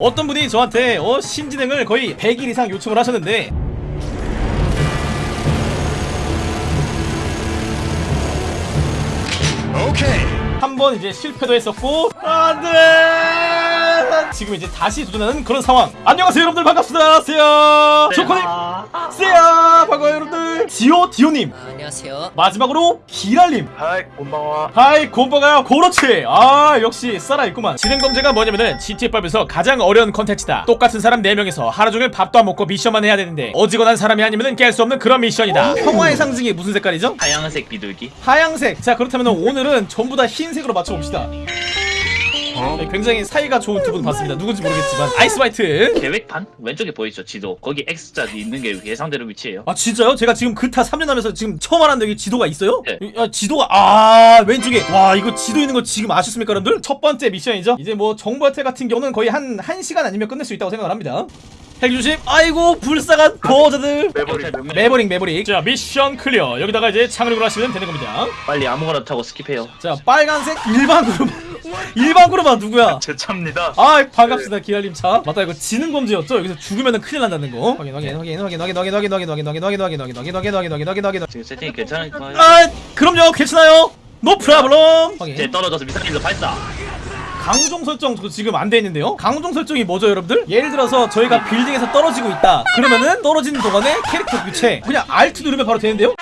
어떤 분이 저한테 어 신지능을 거의 100일 이상 요청을 하셨는데. 오케이. 한 번 이제 실패도 했었고. 안돼 지금 이제 다시 도전하는 그런 상황. 안녕하세요 여러분들. 반갑습니다. 세야 조코님. 세야 반가워요 여러분들. 지오 디오님. 아, 안녕하세요. 마지막으로 기랄님. hi, こんばんは. hi 곰바가요. 그렇지 아 역시 살아있구만. 지능범죄가 뭐냐면은 GTA5에서 가장 어려운 컨텐츠다. 똑같은 사람 4명이서 하루종일 밥도 안 먹고 미션만 해야 되는데 어지간한 사람이 아니면은 깰 수 없는 그런 미션이다. 평화의 상징이 무슨 색깔이죠? 하얀색 비둘기. 하양색. 자 그렇다면 오늘은 전부 다 흰색으로 맞춰봅시다 네, 굉장히 사이가 좋은 두 분 봤습니다. 누군지 모르겠지만. ice white. 계획판? 왼쪽에 보이죠? 지도. 거기 X자 있는 게 예상대로 위치예요. 아 진짜요? 제가 지금 그타 3년 하면서 지금 처음 알았는데 여기 지도가 있어요? 네. 아 지도가 아 왼쪽에. 와 이거 지도 있는 거 지금 아셨습니까 여러분들? 첫 번째 미션이죠? 이제 뭐 정보화태 같은 경우는 거의 한 1시간 아니면 끝낼 수 있다고 생각을 합니다. 핵조심. 아이고 불쌍한 거지들. 매버릭. 매버릭 매버릭 자 미션 clear. 여기다가 이제 창을 하시면 되는 겁니다. 빨리 아무거나 타고 skip해요. 자 빨간색 일반 그룹 일반 그룹아 누구야 제 차입니다. 아 반갑습니다 기알님 차 맞다 이거 지능 범죄였죠 여기서 죽으면은 큰일 난다는 거 확인 확인 확인 확인 확인 확인 확인 확인 확인 확인 확인 확인 확인 확인 확인 확인 확인 확인 확인 지금 세팅이 괜찮을까요? 아 그럼요 괜찮아요 no problem 이제 확인 떨어져서 미사일로 발사 강종 설정 저 지금 안 돼 있는데요 강종 설정이 뭐죠 여러분들 예를 들어서 저희가 빌딩에서 떨어지고 있다 그러면은 떨어지는 동안에 캐릭터 교체 그냥 Alt 누르면 바로 되는데요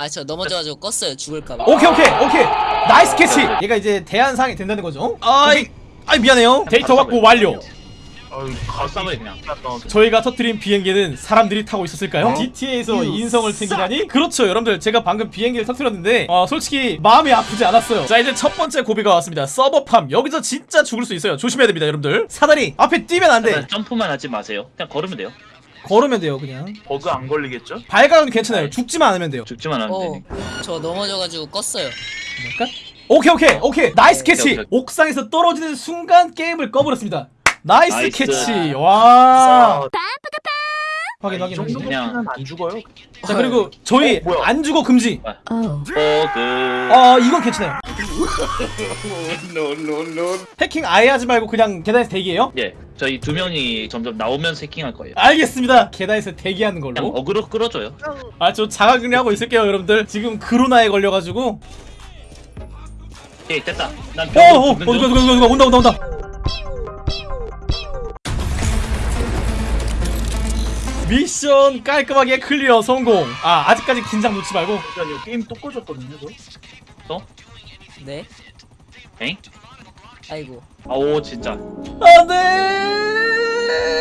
아, 저 넘어져가지고 껐어요. 죽을까봐. 오케이 오케이 오케이 nice catch. 얘가 이제 대안사항이 된다는 거죠? 아이 아이 미안해요. 데이터 확보 완료. 그냥. 저희가 터뜨린 비행기는 사람들이 타고 있었을까요? GTA에서 인성을 챙기다니? 그렇죠. 여러분들 제가 방금 비행기를 터뜨렸는데 어, 솔직히 마음이 아프지 않았어요. 자 이제 첫 번째 고비가 왔습니다. server farm. 여기서 진짜 죽을 수 있어요. 조심해야 됩니다 여러분들. 사다리 앞에 뛰면 안돼. 점프만 하지 마세요. 그냥 걸으면 돼요. 걸으면 돼요 그냥. 버그 안 걸리겠죠? 발각은 괜찮아요. 죽지만 않으면 돼요. 죽지만 않으면 어, 되니까. 저 넘어져가지고 껐어요. 잠깐 오케이 오케이 오케이. nice 오케이, catch. 오케이. 옥상에서 떨어지는 순간 게임을 꺼버렸습니다. nice, nice. catch. 와. 아, 확인 이 확인. 확인 그냥- 안 죽어요. 자 그리고 저희 어? 안 죽어 금지. 아 이건 괜찮아요. 해킹 아예 하지 말고 그냥 계단에서 대기해요? 예 저희 두 명이 점점 나오면서 해킹할 거예요. 알겠습니다. 계단에서 대기하는 그냥 걸로 어그로 끌어줘요. 아 저 자가격리 하고 있을게요 여러분들. 지금 코로나에 걸려가지고 오케이 됐다 난 어어 벽으로 어, 붙는 누가 중. 누가 누가 온다 온다 온다 미션 깔끔하게 clear 성공 아 아직까지 긴장 놓지 말고 잠시만요. 게임 또 꺼졌거든요, 저. 또? 네. 엥? 아이고. 아오 진짜 안돼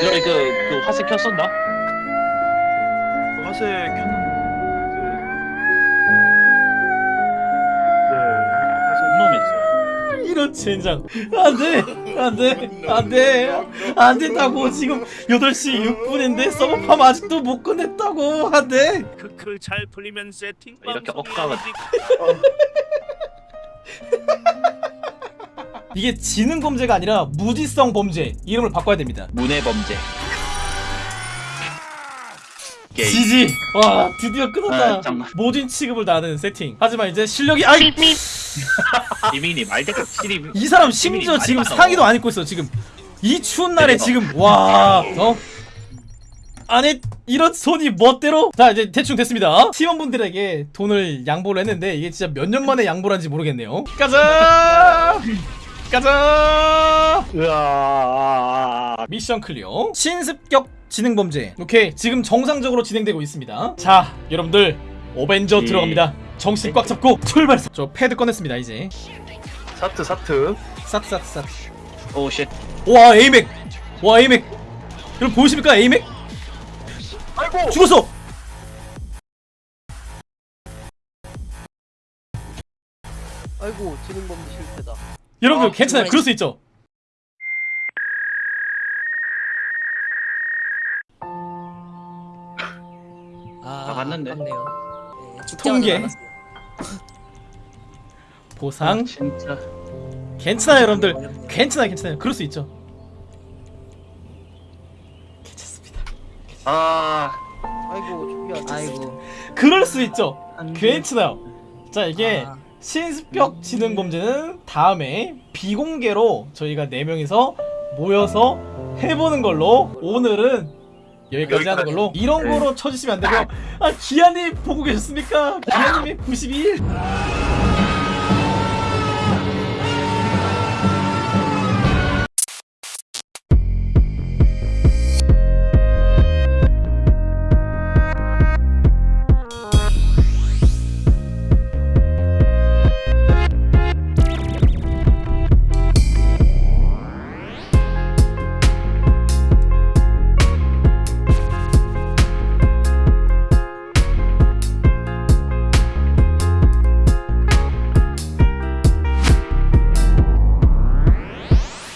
이거 그, 그 화색 켰었나? 화세 켰는데. 이런 젠장. 안돼 안돼 안돼. 안 된다고. 지금 8시 6분인데 서버팜 아직도 못 끝냈다고. 안돼. 크크 잘 풀리면 세팅 이렇게 어디- 이게 지능 범죄가 아니라 무지성 범죄. 이름을 바꿔야 됩니다. 문해 범죄 게임. 지지. 와 드디어 끝났다. 아, 잠깐. 모든 취급을 다하는 세팅. 하지만 이제 실력이 아이! 이민님 알대가 시리 이 사람 심지어 지금 상의도. 안 입고 있어 지금. 이 추운 날에 대박. 지금 와 어? 아니 이런 손이 멋대로? 자 이제 대충 됐습니다. 팀원분들에게 돈을 양보를 했는데 이게 진짜 몇 년 만에 양보를 한지 모르겠네요. 가자! 가자! 으아. 미션 clear. 신습격 지능범죄. 오케이 지금 정상적으로 진행되고 있습니다. 자 여러분들 어벤져 예. 들어갑니다. 정신 꽉 잡고 출발! 저 패드 꺼냈습니다 이제. 사트, 사트. 싹싹싹. oh shit. 와 aim핵! 와 aim핵! 여러분 보이십니까 aim핵? 아이고! 죽었어! 아이고 지능범죄 실패다. 여러분들 아, 괜찮아요? 정말 그럴 수 있죠 아, 아, 맞는데? 네, 통계. 보상 진짜 괜찮아요 여러분들 어렵네요. 괜찮아요 괜찮아요 그럴 수 있죠 괜찮습니다 아 아이고 준비. 아이고. 그럴 수 있죠. 괜찮아요 자 이게 아, 신습격 지능 범죄는 다음에 비공개로 저희가 4명이서 모여서 해보는 걸로 오늘은 여기까지 하는. 걸로 이런 네. 거로 쳐주시면 안 되고요 아 기아님 보고 계셨습니까? 기아님이 92일